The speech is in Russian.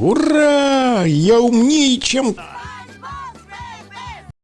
Ура! Я умнее, чем